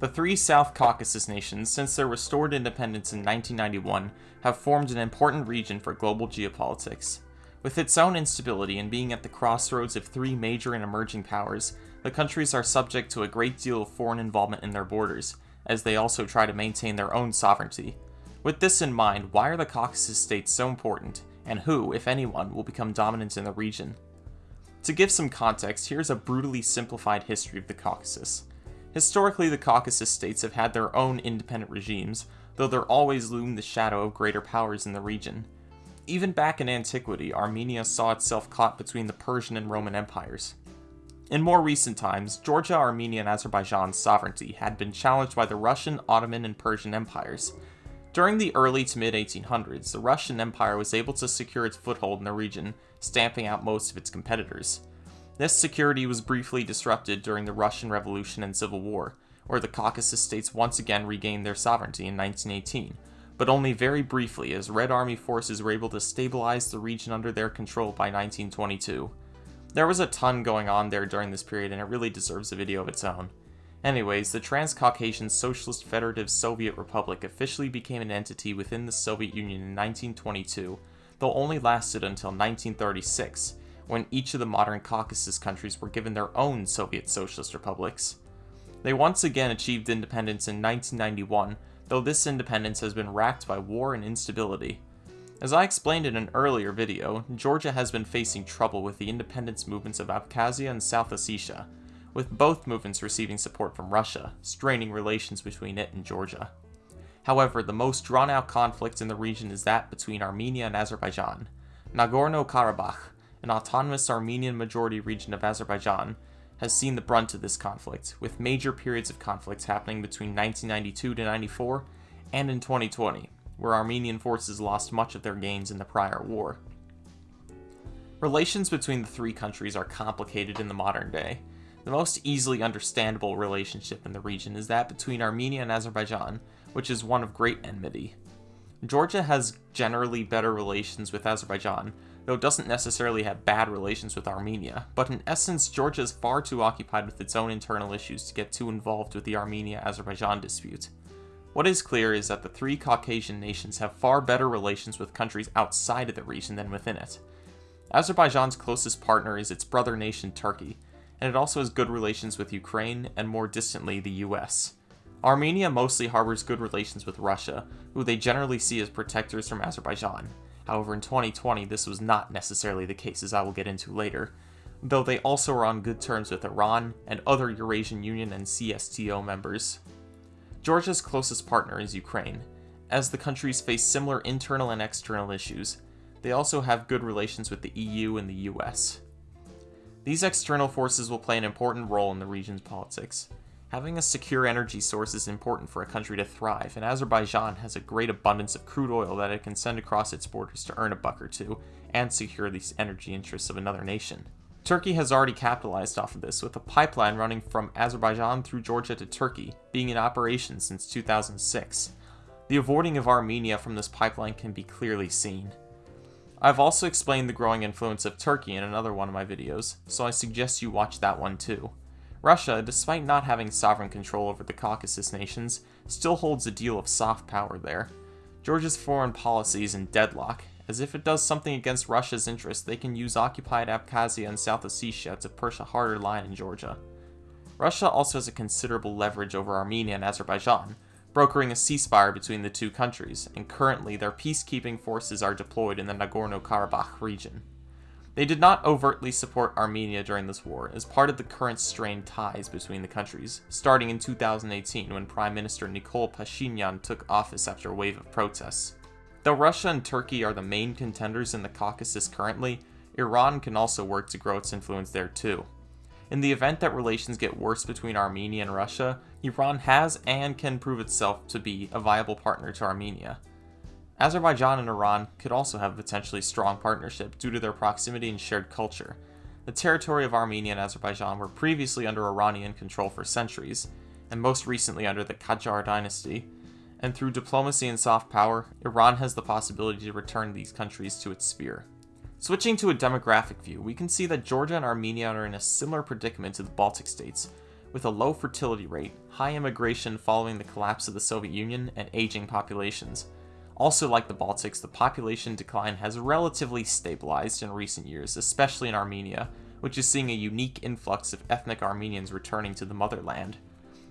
The three South Caucasus nations, since their restored independence in 1991, have formed an important region for global geopolitics. With its own instability and being at the crossroads of three major and emerging powers, the countries are subject to a great deal of foreign involvement in their borders, as they also try to maintain their own sovereignty. With this in mind, why are the Caucasus states so important, and who, if anyone, will become dominant in the region? To give some context, here's a brutally simplified history of the Caucasus. Historically, the Caucasus states have had their own independent regimes, though there always loomed the shadow of greater powers in the region. Even back in antiquity, Armenia saw itself caught between the Persian and Roman empires. In more recent times, Georgia, Armenia, and Azerbaijan's sovereignty had been challenged by the Russian, Ottoman, and Persian empires. During the early to mid 1800s, the Russian Empire was able to secure its foothold in the region, stamping out most of its competitors. This security was briefly disrupted during the Russian Revolution and Civil War, where the Caucasus states once again regained their sovereignty in 1918, but only very briefly as Red Army forces were able to stabilize the region under their control by 1922. There was a ton going on there during this period and it really deserves a video of its own. Anyways, the Transcaucasian Socialist Federative Soviet Republic officially became an entity within the Soviet Union in 1922, though only lasted until 1936, when each of the modern Caucasus countries were given their own Soviet Socialist republics. They once again achieved independence in 1991, though this independence has been racked by war and instability. As I explained in an earlier video, Georgia has been facing trouble with the independence movements of Abkhazia and South Ossetia, with both movements receiving support from Russia, straining relations between it and Georgia. However, the most drawn out conflict in the region is that between Armenia and Azerbaijan. Nagorno Karabakh, an autonomous Armenian majority region of Azerbaijan, has seen the brunt of this conflict, with major periods of conflicts happening between 1992 to 94 and in 2020, where Armenian forces lost much of their gains in the prior war. Relations between the three countries are complicated in the modern day. The most easily understandable relationship in the region is that between Armenia and Azerbaijan, which is one of great enmity. Georgia has generally better relations with Azerbaijan, though it doesn't necessarily have bad relations with Armenia, but in essence, Georgia is far too occupied with its own internal issues to get too involved with the Armenia Azerbaijan dispute. What is clear is that the three Caucasian nations have far better relations with countries outside of the region than within it. Azerbaijan's closest partner is its brother nation Turkey, and it also has good relations with Ukraine and more distantly the US. Armenia mostly harbors good relations with Russia, who they generally see as protectors from Azerbaijan. However, in 2020, this was not necessarily the case, as I will get into later, though they also are on good terms with Iran and other Eurasian Union and CSTO members. Georgia's closest partner is Ukraine. As the countries face similar internal and external issues, they also have good relations with the EU and the US. These external forces will play an important role in the region's politics. Having a secure energy source is important for a country to thrive, and Azerbaijan has a great abundance of crude oil that it can send across its borders to earn a buck or two, and secure the energy interests of another nation. Turkey has already capitalized off of this, with a pipeline running from Azerbaijan through Georgia to Turkey, being in operation since 2006. The avoiding of Armenia from this pipeline can be clearly seen. I've also explained the growing influence of Turkey in another one of my videos, so I suggest you watch that one too. Russia, despite not having sovereign control over the Caucasus nations, still holds a deal of soft power there. Georgia's foreign policy is in deadlock, as if it does something against Russia's interests, they can use occupied Abkhazia and South Ossetia to push a harder line in Georgia. Russia also has a considerable leverage over Armenia and Azerbaijan, brokering a ceasefire between the two countries, and currently their peacekeeping forces are deployed in the Nagorno-Karabakh region. They did not overtly support Armenia during this war, as part of the current strained ties between the countries, starting in 2018 when Prime Minister Nikol Pashinyan took office after a wave of protests. Though Russia and Turkey are the main contenders in the Caucasus currently, Iran can also work to grow its influence there too. In the event that relations get worse between Armenia and Russia, Iran has and can prove itself to be a viable partner to Armenia. Azerbaijan and Iran could also have a potentially strong partnership due to their proximity and shared culture. The territory of Armenia and Azerbaijan were previously under Iranian control for centuries, and most recently under the Qajar dynasty, and through diplomacy and soft power, Iran has the possibility to return these countries to its sphere. Switching to a demographic view, we can see that Georgia and Armenia are in a similar predicament to the Baltic states, with a low fertility rate, high immigration following the collapse of the Soviet Union, and aging populations. Also, like the Baltics, the population decline has relatively stabilized in recent years, especially in Armenia, which is seeing a unique influx of ethnic Armenians returning to the motherland.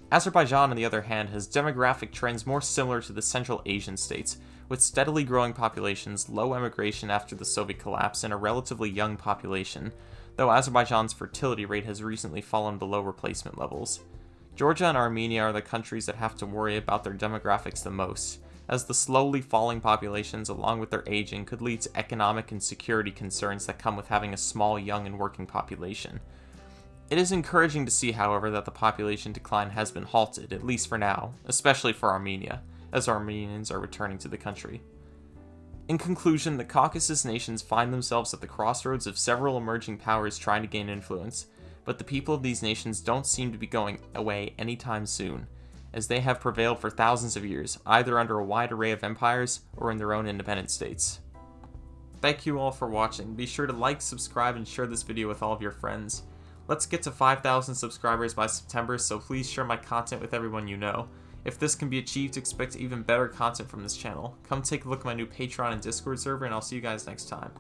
Azerbaijan, on the other hand, has demographic trends more similar to the Central Asian states, with steadily growing populations, low emigration after the Soviet collapse, and a relatively young population, though Azerbaijan's fertility rate has recently fallen below replacement levels. Georgia and Armenia are the countries that have to worry about their demographics the most, as the slowly falling populations along with their aging could lead to economic and security concerns that come with having a small, young, and working population. It is encouraging to see, however, that the population decline has been halted, at least for now, especially for Armenia, as Armenians are returning to the country. In conclusion, the Caucasus nations find themselves at the crossroads of several emerging powers trying to gain influence, but the people of these nations don't seem to be going away anytime soon, as they have prevailed for thousands of years, either under a wide array of empires or in their own independent states. Thank you all for watching. Be sure to like, subscribe, and share this video with all of your friends. Let's get to 5,000 subscribers by September, so please share my content with everyone you know. If this can be achieved, expect even better content from this channel. Come take a look at my new Patreon and Discord server, and I'll see you guys next time.